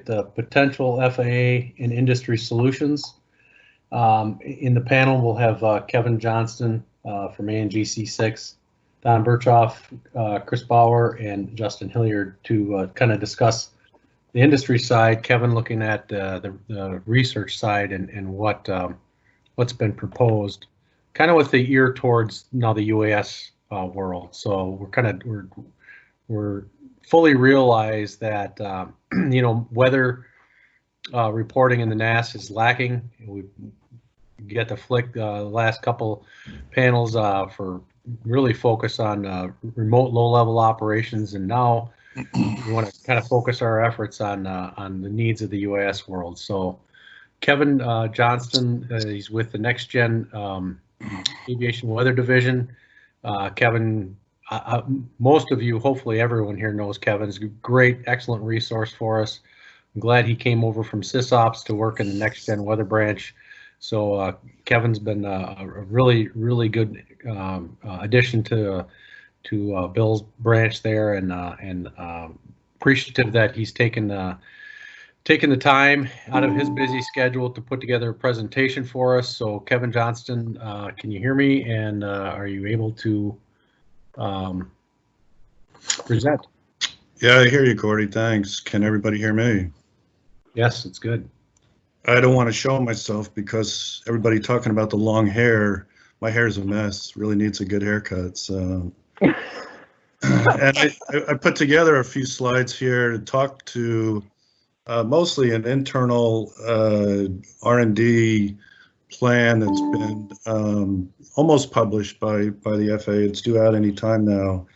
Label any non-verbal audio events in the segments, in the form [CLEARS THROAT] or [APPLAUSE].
at the potential FAA and industry solutions. Um, in the panel, we'll have uh, Kevin Johnston uh, from ANGC 6, Don Birchoff, uh, Chris Bauer, and Justin Hilliard to uh, kind of discuss the industry side. Kevin looking at uh, the, the research side and, and what um, what's been proposed, kind of with the ear towards now the UAS uh, world. So we're kind of we're we're fully realize that um, [CLEARS THROAT] you know weather uh, reporting in the NAS is lacking. We get to flick uh, the last couple panels uh, for really focus on uh, remote low-level operations, and now we want to kind of focus our efforts on uh, on the needs of the UAS world. So, Kevin uh, Johnston, he's with the Next Gen um, Aviation Weather Division. Kevin, uh, most of you, hopefully everyone here knows Kevin's great, excellent resource for us. I'm glad he came over from SysOps to work in the Next Gen Weather Branch. So uh, Kevin's been uh, a really, really good um, uh, addition to to uh, Bill's branch there, and uh, and um, appreciative that he's taken uh, taken the time out of his busy schedule to put together a presentation for us. So Kevin Johnston, can you hear me? And are you able to um, present? Yeah, I hear you, Gordy. Thanks. Can everybody hear me? Yes, it's good. I don't want to show myself because everybody talking about the long hair. My hair is a mess. Really needs a good haircut. So, [LAUGHS] and I, I put together a few slides here to talk to uh, mostly an internal uh, R&D plan that's been um, almost published by by the FAA. It's due out any time now.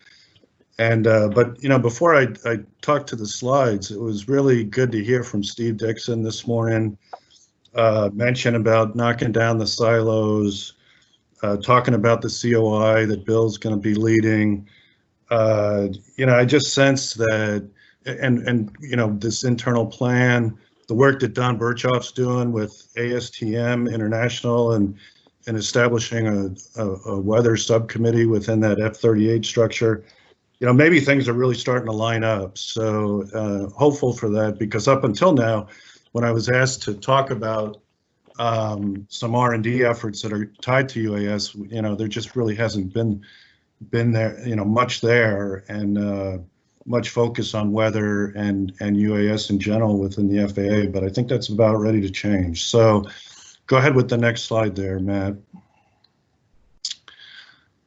And uh, but you know, before I I talked to the slides, it was really good to hear from Steve Dixon this morning. Uh, mention about knocking down the silos, uh, talking about the COI that Bill's going to be leading. Uh, you know, I just sense that, and and you know, this internal plan, the work that Don Birchoff's doing with ASTM International and and establishing a, a, a weather subcommittee within that F-38 structure you know, maybe things are really starting to line up. So uh, hopeful for that because up until now, when I was asked to talk about um, some R&D efforts that are tied to UAS, you know, there just really hasn't been been there, you know, much there and uh, much focus on weather and and UAS in general within the FAA. But I think that's about ready to change. So go ahead with the next slide there, Matt.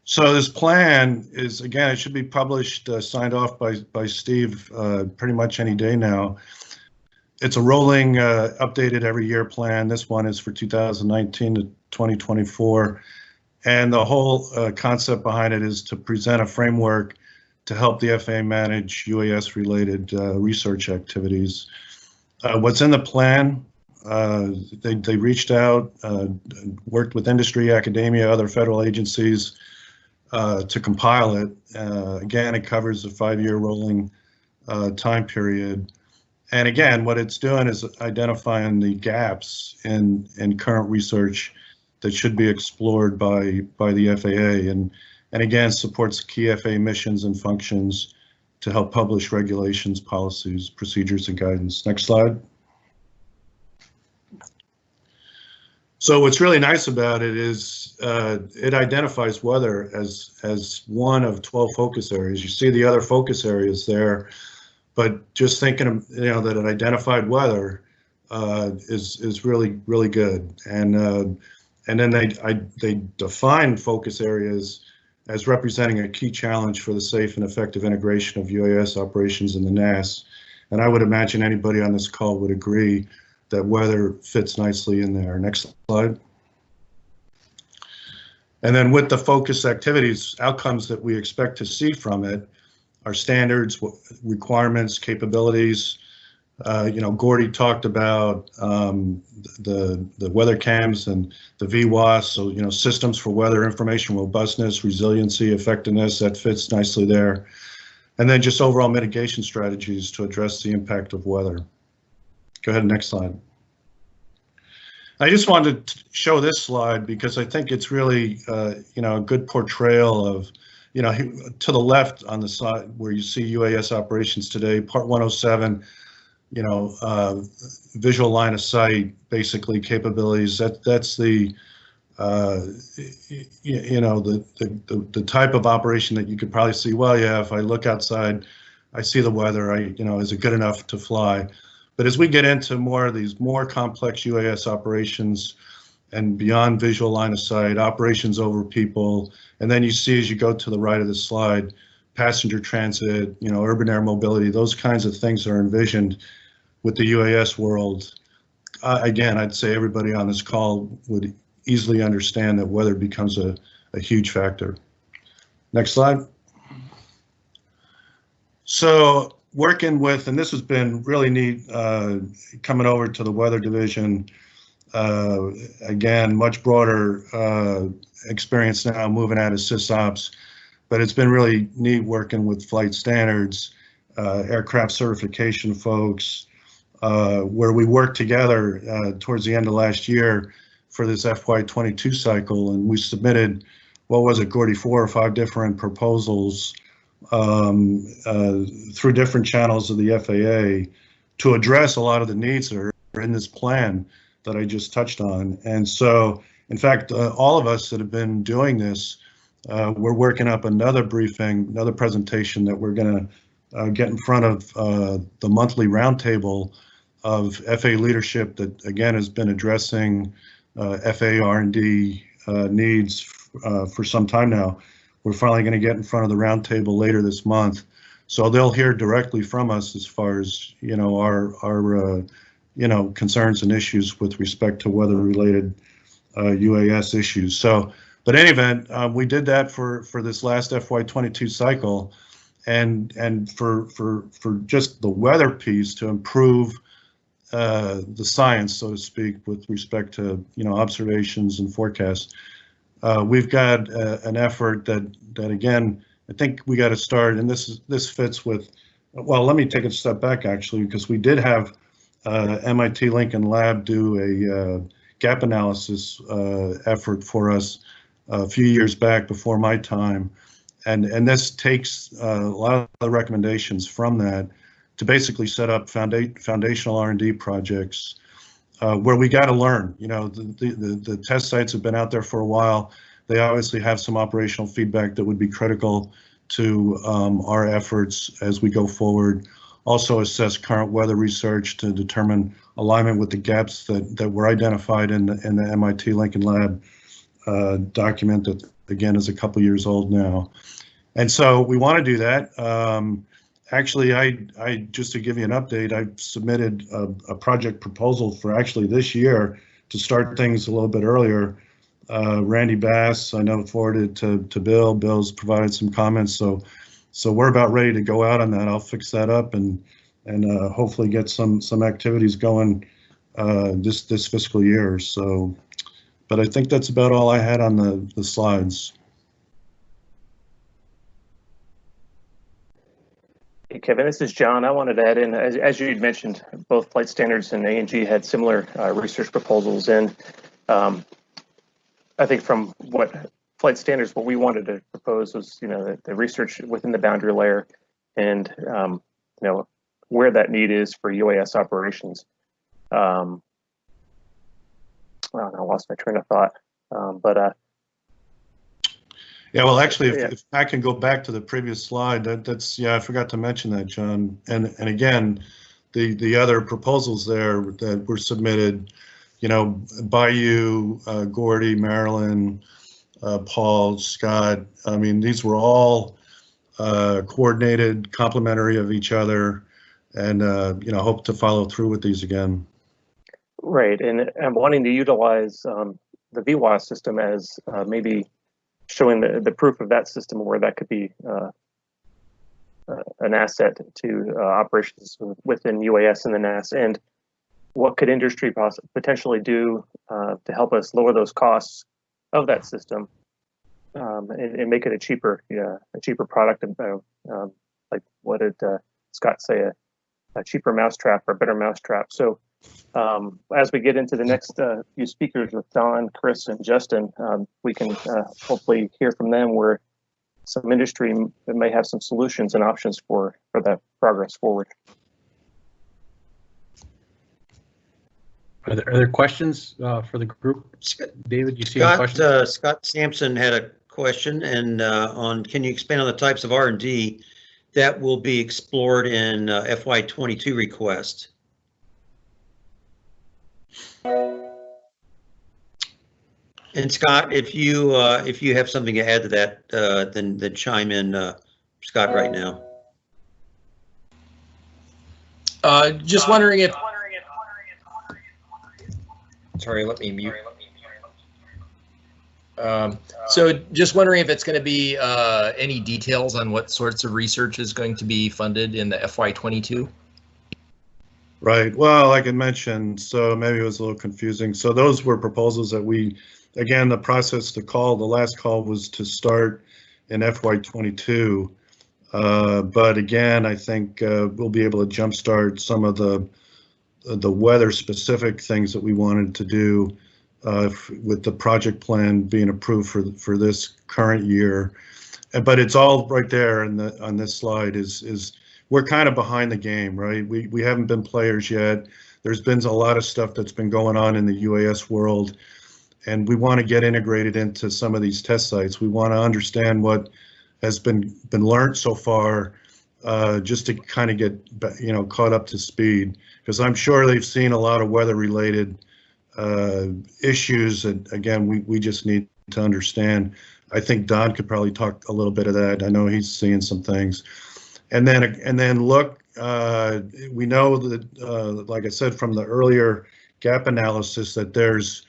So this plan is, again, it should be published, uh, signed off by, by Steve uh, pretty much any day now. It's a rolling, uh, updated every year plan. This one is for 2019 to 2024. And the whole uh, concept behind it is to present a framework to help the FAA manage UAS related uh, research activities. Uh, what's in the plan? they, they reached out, worked with industry, academia, other federal agencies, uh, to compile it. Uh, again, it covers a five-year rolling uh, time period. And again, what it's doing is identifying the gaps in, in current research that should be explored by, by the FAA and, and again, supports key FAA missions and functions to help publish regulations, policies, procedures, and guidance. Next slide. So what's really nice about it is uh, it identifies weather as as one of 12 focus areas. You see the other focus areas there, but just thinking you know that it identified weather uh, is is really really good. And uh, and then they I, they define focus areas as representing a key challenge for the safe and effective integration of UAS operations in the NAS. And I would imagine anybody on this call would agree that weather fits nicely in there. Next slide. And then with the focus activities, outcomes that we expect to see from it are standards, requirements, capabilities. Uh, you know, Gordy talked about um, the the weather cams and the VWOS. So you know, systems for weather information robustness, resiliency, effectiveness. That fits nicely there. And then just overall mitigation strategies to address the impact of weather. Go ahead, next slide. I just wanted to show this slide because I think it's really, uh, you know, a good portrayal of, you know, to the left on the side where you see UAS operations today, Part 107, you know, uh, visual line of sight, basically capabilities. That that's the uh, you know the, the the type of operation that you could probably see. Well, yeah, if I look outside, I see the weather. I you know, is it good enough to fly? But as we get into more of these more complex UAS operations and beyond visual line of sight, operations over people, and then you see as you go to the right of the slide, passenger transit, you know, urban air mobility, those kinds of things are envisioned with the UAS world. Uh, again, I'd say everybody on this call would easily understand that weather becomes a, a huge factor. Next slide. So working with, and this has been really neat, uh, coming over to the weather division. Uh, again, much broader uh, experience now moving out of SysOps, but it's been really neat working with flight standards, uh, aircraft certification folks, uh, where we worked together uh, towards the end of last year for this FY22 cycle, and we submitted, what was it, Gordy, four or five different proposals um, uh, through different channels of the FAA to address a lot of the needs that are in this plan that I just touched on. And so, in fact, uh, all of us that have been doing this, uh, we're working up another briefing, another presentation that we're going to uh, get in front of uh, the monthly roundtable of FA leadership that again has been addressing uh, FAA R&D uh, needs for some time now. We're finally going to get in front of the roundtable later this month, so they'll hear directly from us as far as you know our our you know, concerns and issues with respect to weather-related uh, UAS issues. So, but any event, uh, we did that for for this last FY22 cycle, and and for for for just the weather piece to improve uh, the science, so to speak, with respect to you know observations and forecasts. Uh, we've got uh, an effort that that again, I think we got to start, and this is this fits with. Well, let me take a step back actually, because we did have uh, MIT Lincoln Lab do a uh, gap analysis effort for us a few years back before my time. And, and this takes uh, a lot of the recommendations from that to basically set up founda foundational R&D projects uh, where we got to learn. You know, the, the, the test sites have been out there for a while. They obviously have some operational feedback that would be critical to um, our efforts as we go forward also assess current weather research to determine alignment with the gaps that, that were identified in the, in the MIT Lincoln Lab uh, document that again is a couple years old now. And so we want to do that. Um, actually, I, I just to give you an update, I submitted a, a, project proposal for actually this year to start things a little bit earlier. Uh, Randy Bass, I know forwarded to, to Bill. Bill's provided some comments, so so we're about ready to go out on that. I'll fix that up and and uh, hopefully get some some activities going uh, this this fiscal year. So, but I think that's about all I had on the the slides. Hey, Kevin, this is John. I wanted to add in, as, as you mentioned, both Flight Standards and A&G had similar uh, research proposals. And um, I think from what flight standards, what we wanted to propose was, you know, the, the research within the boundary layer and, um, you know, where that need is for UAS operations. Um, I lost my train of thought, um, but uh, yeah, well, actually, if, yeah. if, I can go back to the previous slide, that, that's yeah, I forgot to mention that, John. And and again, the the other proposals there that were submitted, you know, by you, uh, Gordy, Marilyn, uh, Paul, Scott. I mean, these were all uh, coordinated, complementary of each other, and uh, you know, hope to follow through with these again. Right, and I'm wanting to utilize um, the VWOS system as uh, maybe showing the, the proof of that system where that could be uh, uh, an asset to operations within UAS and the NAS, and what could industry potentially do to help us lower those costs of that system um, and, and, make it a cheaper, yeah, a cheaper product. Uh, um, like what did uh, Scott say? A, a, cheaper mousetrap or a better mousetrap. So um, as we get into the next uh, few speakers with Don, Chris, and Justin, um, we can uh, hopefully hear from them where some industry may have some solutions and options for for that progress forward. Are there, are there questions uh, for the group? David, you see any Scott, questions? uh, Scott Sampson had a question and uh, on, can you expand on the types of R and D that will be explored in uh, FY twenty-two request? And Scott, if you, uh, if you have something to add to that, uh, then, then chime in, uh, Scott, right now. Uh, just wondering if. Sorry, let me mute. Um, so just wondering if it's going to be, uh, any details on what sorts of research is going to be funded in the FY twenty-two? Right, well, like I mentioned, so maybe it was a little confusing. So those were proposals that we, again, the process to call, the last call was to start in FY 22. Uh, But again, I think uh, we'll be able to jumpstart some of the, the weather-specific things that we wanted to do uh, with the project plan being approved for, for this current year. But it's all right there in the, on this slide is, is we're kind of behind the game, right? We, we haven't been players yet. There's been a lot of stuff that's been going on in the UAS world. And we want to get integrated into some of these test sites. We want to understand what has been, been learned so far, uh, just to kind of get, you know, caught up to speed. Because I'm sure they've seen a lot of weather-related uh, issues. And again, we, we just need to understand. I think Don could probably talk a little bit of that. I know he's seeing some things. And then, and then look, uh, we know that, uh, like I said, from the earlier gap analysis, that there's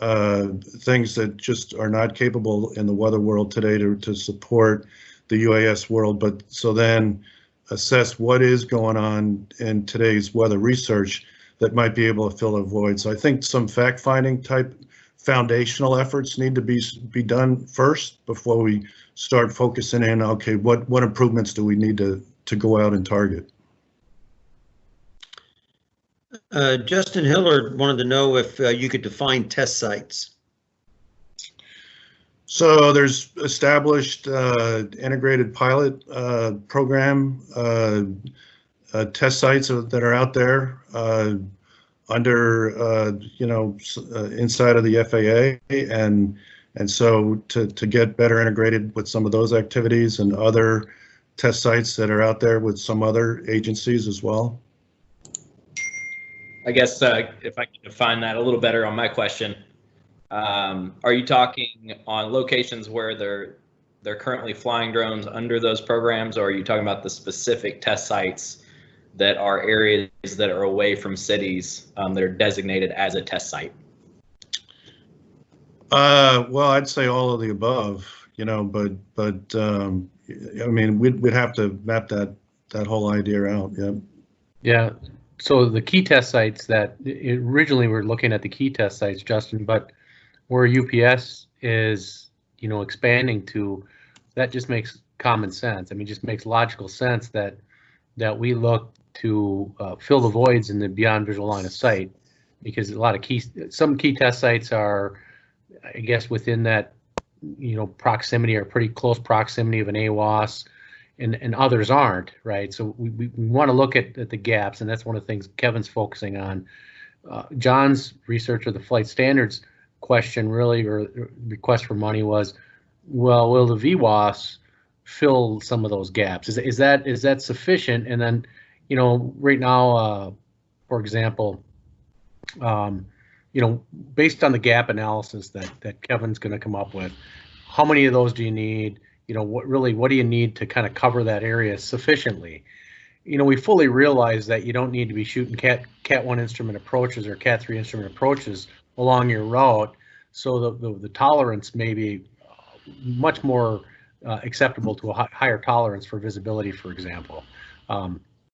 uh, things that just are not capable in the weather world today to, to support the UAS world. But so then assess what is going on in today's weather research that might be able to fill a void. So I think some fact-finding type foundational efforts need to be, be done first before we start focusing in, okay, what, what improvements do we need to, to go out and target? Uh, Justin Hillard wanted to know if uh, you could define test sites. So there's established uh, integrated pilot uh, program uh, uh, test sites that are out there uh, under, uh, you know, uh, inside of the FAA. And, and so to, to get better integrated with some of those activities and other test sites that are out there with some other agencies as well. I guess uh, if I can define that a little better on my question, um, are you talking on locations where they're they're currently flying drones under those programs, or are you talking about the specific test sites that are areas that are away from cities um, that are designated as a test site? Uh, well, I'd say all of the above, you know, but, but, um, I mean, we'd, we'd have to map that, that whole idea out, yeah. Yeah, so the key test sites that i- originally we're looking at the key test sites, Justin, but where UPS is, you know, expanding to, that just makes common sense. I mean, just makes logical sense that that we look to uh, fill the voids in the beyond visual line of sight because a lot of key, some key test sites are, I guess, within that, you know, proximity or pretty close proximity of an AWOS and, and others aren't, right? So we, we, we want to look at, at the gaps, and that's one of the things Kevin's focusing on. Uh, John's research of the flight standards question really, or request for money was, well, will the VWOS fill some of those gaps? Is, is that is that sufficient? And then, you know, right now, uh, for example, um, you know, based on the gap analysis that that Kevin's going to come up with, how many of those do you need? You know, what really, what do you need to kind of cover that area sufficiently? You know, we fully realize that you don't need to be shooting cat cat one instrument approaches or cat three instrument approaches along your route. So the the, the tolerance may be uh, much more uh, acceptable to a higher tolerance for visibility, for example. Um,